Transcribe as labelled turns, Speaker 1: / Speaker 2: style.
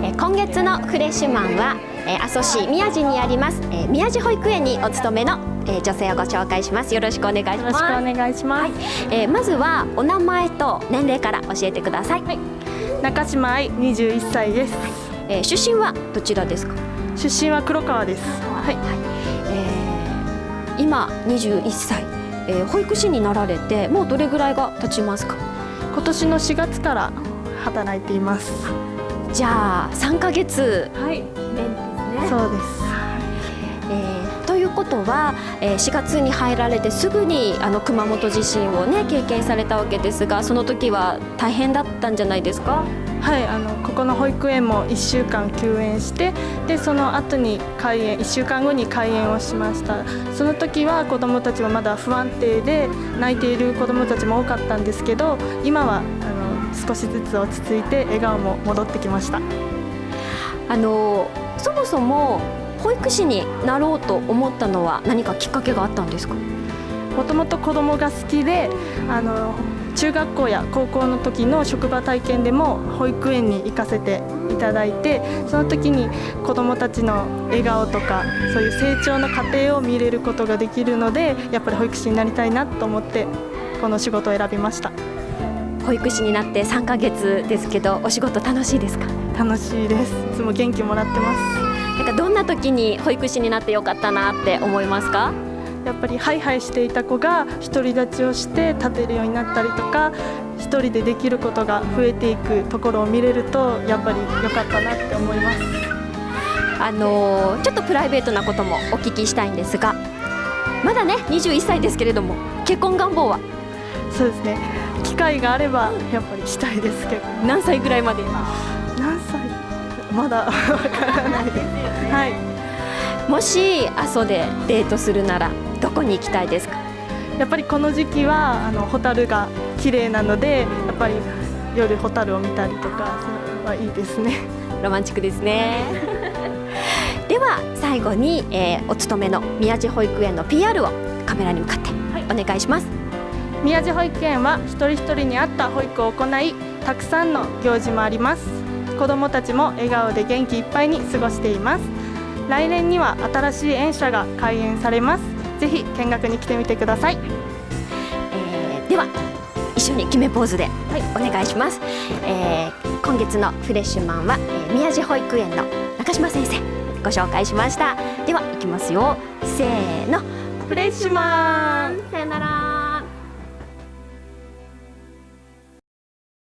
Speaker 1: 今月のフレッシュマンは、えー、阿蘇市宮地にあります、えー、宮地保育園にお勤めの、えー、女性をご紹介します。よろしくお願いします。よろしく
Speaker 2: お願いします、はい、
Speaker 1: えー、まずはお名前と年齢から教えてください、はい、
Speaker 2: 中島愛21歳です、はい、
Speaker 1: えー、出身はどちらですか？
Speaker 2: 出身は黒川です。はい、はい
Speaker 1: えー、今21歳、えー、保育士になられてもうどれぐらいが経ちますか？
Speaker 2: 今年の4月から働いています
Speaker 1: じゃあ3ヶ月
Speaker 2: はい。ね。そうです、
Speaker 1: えー、ということは、えー、4月に入られてすぐにあの熊本地震をね経験されたわけですがその時は大変だったんじゃないですか？
Speaker 2: はい。あのここの保育園も1週間休園してでその後に開園1週間後に開園をしました。その時は子どもたちはまだ不安定で泣いている子どもたちも多かったんですけど今は少しずつ落ち着いて笑顔も戻ってきました。
Speaker 1: あのそもそも保育士になろうと思ったのは何かきっかけがあったんですか？
Speaker 2: もともと子供が好きであの中学校や高校の時の職場体験でも保育園に行かせていただいてその時に子どもたちの笑顔とかそういう成長の過程を見れることができるのでやっぱり保育士になりたいなと思ってこの仕事を選びました
Speaker 1: 保育士になって3ヶ月ですけどお仕事楽しいですか？
Speaker 2: 楽しいです。いつも元気もらってます。
Speaker 1: なんかどんな時に保育士になってよかったなって思いますか？
Speaker 2: やっぱりハイハイしていた子が独り立ちをして立てるようになったりとか一人でできることが増えていくところを見れるとやっぱり良かったなって思います。
Speaker 1: あのちょっとプライベートなこともお聞きしたいんですがまだね21歳ですけれども結婚願望は？
Speaker 2: そうですね。機会があればやっぱりしたいですけど。
Speaker 1: 何歳ぐらいまで
Speaker 2: 何歳？まだ。わからないですよねはい。
Speaker 1: もし阿蘇でデートするならどこに行きたいですか？
Speaker 2: やっぱりこの時期はあのホタルが綺麗なのでやっぱり夜ホタルを見たりとかはいいですね。
Speaker 1: ロマンチックですね。では最後に、えー、お勤めの宮地保育園の PR をカメラに向かってお願いします、はい、
Speaker 2: 宮地保育園は一人一人に合った保育を行いたくさんの行事もあります。子どもたちも笑顔で元気いっぱいに過ごしています。来年には新しい園舎が開園されます。ぜひ見学に来てみてください、
Speaker 1: えー、では一緒に決めポーズで、はい、お願いします、えー、今月のフレッシュマンは、えー、宮地保育園の中島先生ご紹介しました。では行きますよ。せーの。
Speaker 2: フレッシュマン